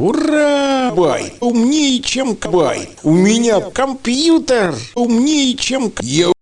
Ура! Бай! Умнее, чем Кабай! У меня компьютер умнее, чем... Я